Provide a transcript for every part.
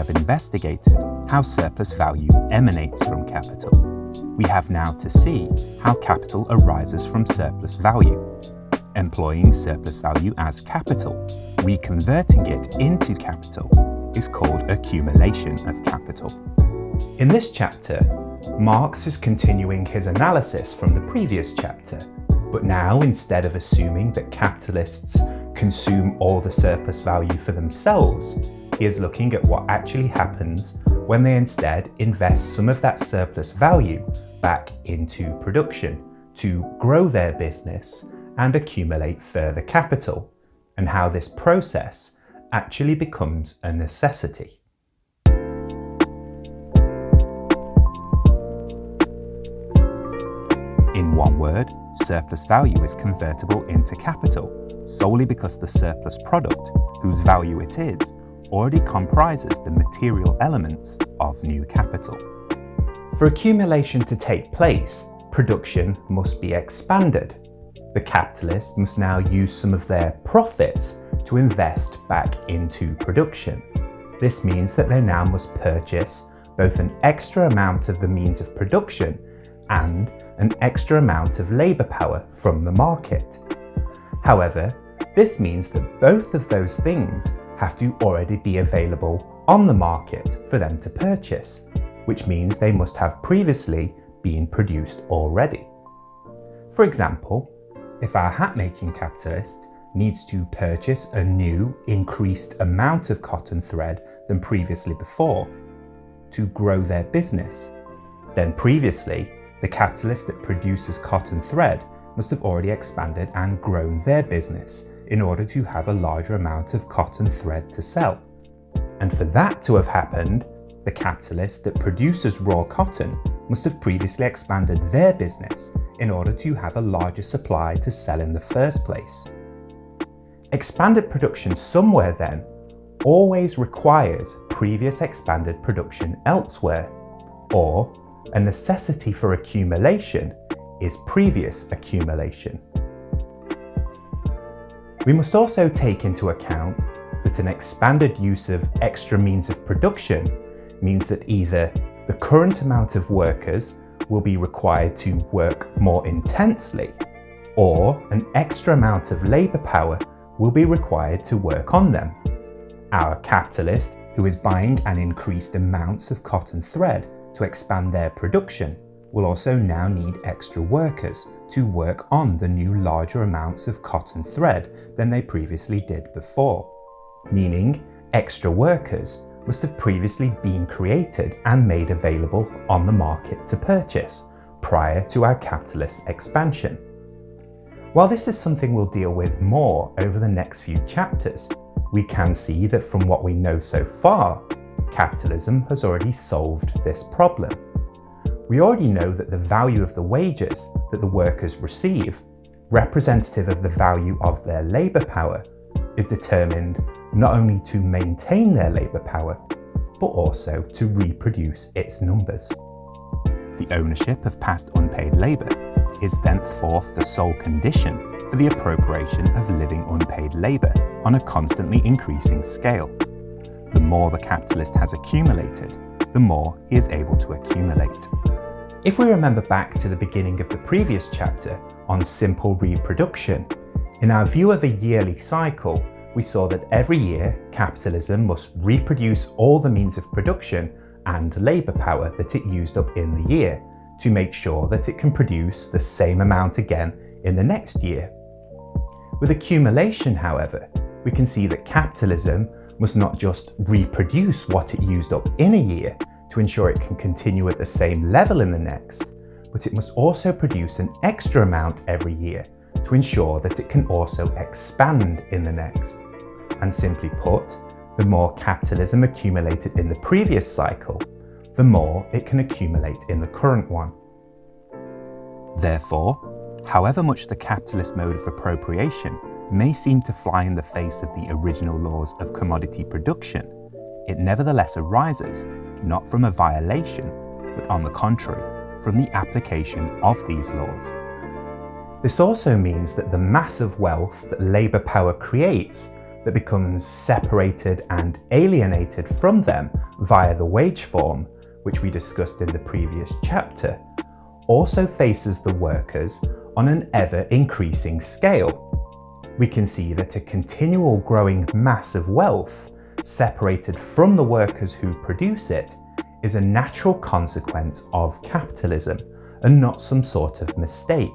have investigated how surplus value emanates from capital, we have now to see how capital arises from surplus value. Employing surplus value as capital, reconverting it into capital, is called accumulation of capital. In this chapter, Marx is continuing his analysis from the previous chapter, but now instead of assuming that capitalists consume all the surplus value for themselves, he is looking at what actually happens when they instead invest some of that surplus value back into production to grow their business and accumulate further capital, and how this process actually becomes a necessity. In one word, surplus value is convertible into capital solely because the surplus product, whose value it is, already comprises the material elements of new capital. For accumulation to take place, production must be expanded. The capitalist must now use some of their profits to invest back into production. This means that they now must purchase both an extra amount of the means of production and an extra amount of labour power from the market. However, this means that both of those things have to already be available on the market for them to purchase, which means they must have previously been produced already. For example, if our hat making capitalist needs to purchase a new, increased amount of cotton thread than previously before to grow their business, then previously the capitalist that produces cotton thread must have already expanded and grown their business in order to have a larger amount of cotton thread to sell. And for that to have happened, the capitalist that produces raw cotton must have previously expanded their business in order to have a larger supply to sell in the first place. Expanded production somewhere then always requires previous expanded production elsewhere, or a necessity for accumulation is previous accumulation. We must also take into account that an expanded use of extra means of production means that either the current amount of workers will be required to work more intensely, or an extra amount of labour power will be required to work on them. Our capitalist, who is buying an increased amounts of cotton thread to expand their production, will also now need extra workers to work on the new larger amounts of cotton thread than they previously did before. Meaning, extra workers must have previously been created and made available on the market to purchase prior to our capitalist expansion. While this is something we'll deal with more over the next few chapters, we can see that from what we know so far, capitalism has already solved this problem. We already know that the value of the wages that the workers receive, representative of the value of their labour power, is determined not only to maintain their labour power, but also to reproduce its numbers. The ownership of past unpaid labour is thenceforth the sole condition for the appropriation of living unpaid labour on a constantly increasing scale. The more the capitalist has accumulated, the more he is able to accumulate. If we remember back to the beginning of the previous chapter on simple reproduction, in our view of a yearly cycle, we saw that every year capitalism must reproduce all the means of production and labour power that it used up in the year to make sure that it can produce the same amount again in the next year. With accumulation, however, we can see that capitalism must not just reproduce what it used up in a year, to ensure it can continue at the same level in the next, but it must also produce an extra amount every year to ensure that it can also expand in the next. And simply put, the more capitalism accumulated in the previous cycle, the more it can accumulate in the current one. Therefore, however much the capitalist mode of appropriation may seem to fly in the face of the original laws of commodity production, it nevertheless arises not from a violation, but on the contrary, from the application of these laws. This also means that the massive wealth that labour power creates that becomes separated and alienated from them via the wage form, which we discussed in the previous chapter, also faces the workers on an ever increasing scale. We can see that a continual growing mass of wealth separated from the workers who produce it is a natural consequence of capitalism and not some sort of mistake.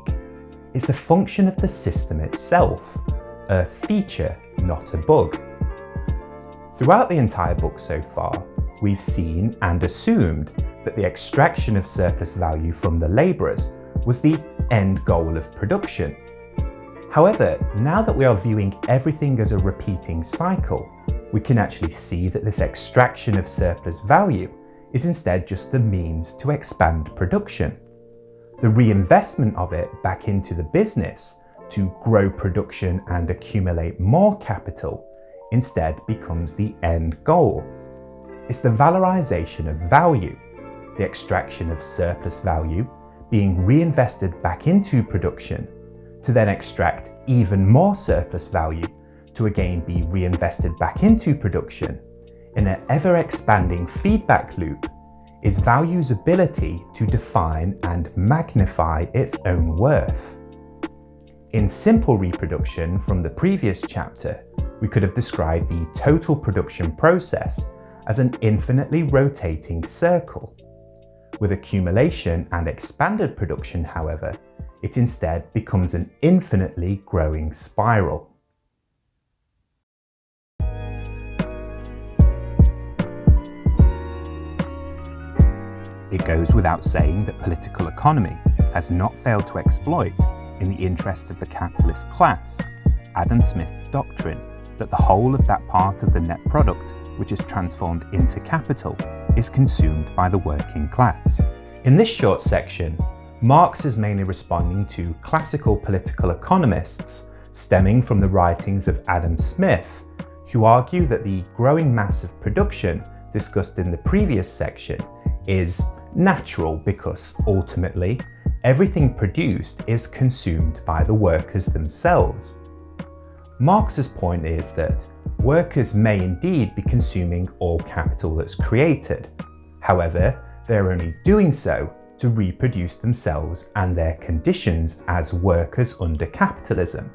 It's a function of the system itself, a feature, not a bug. Throughout the entire book so far, we've seen and assumed that the extraction of surplus value from the labourers was the end goal of production. However, now that we are viewing everything as a repeating cycle, we can actually see that this extraction of surplus value is instead just the means to expand production. The reinvestment of it back into the business to grow production and accumulate more capital instead becomes the end goal. It's the valorization of value, the extraction of surplus value being reinvested back into production to then extract even more surplus value to again be reinvested back into production in an ever-expanding feedback loop is value's ability to define and magnify its own worth. In simple reproduction from the previous chapter, we could have described the total production process as an infinitely rotating circle. With accumulation and expanded production, however, it instead becomes an infinitely growing spiral. It goes without saying that political economy has not failed to exploit, in the interests of the capitalist class, Adam Smith's doctrine that the whole of that part of the net product which is transformed into capital is consumed by the working class. In this short section, Marx is mainly responding to classical political economists stemming from the writings of Adam Smith, who argue that the growing mass of production discussed in the previous section is natural because ultimately everything produced is consumed by the workers themselves. Marx's point is that workers may indeed be consuming all capital that's created. However, they're only doing so to reproduce themselves and their conditions as workers under capitalism.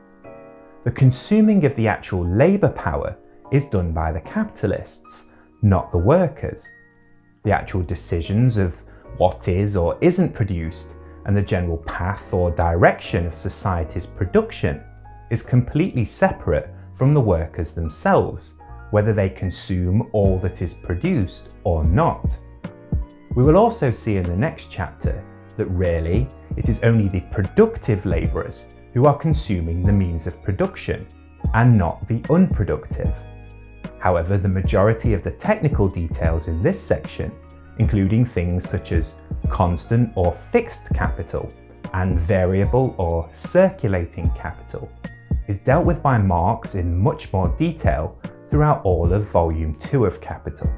The consuming of the actual labour power is done by the capitalists, not the workers. The actual decisions of what is or isn't produced and the general path or direction of society's production is completely separate from the workers themselves, whether they consume all that is produced or not. We will also see in the next chapter that really it is only the productive labourers who are consuming the means of production and not the unproductive. However, the majority of the technical details in this section including things such as constant or fixed capital and variable or circulating capital, is dealt with by Marx in much more detail throughout all of Volume 2 of Capital.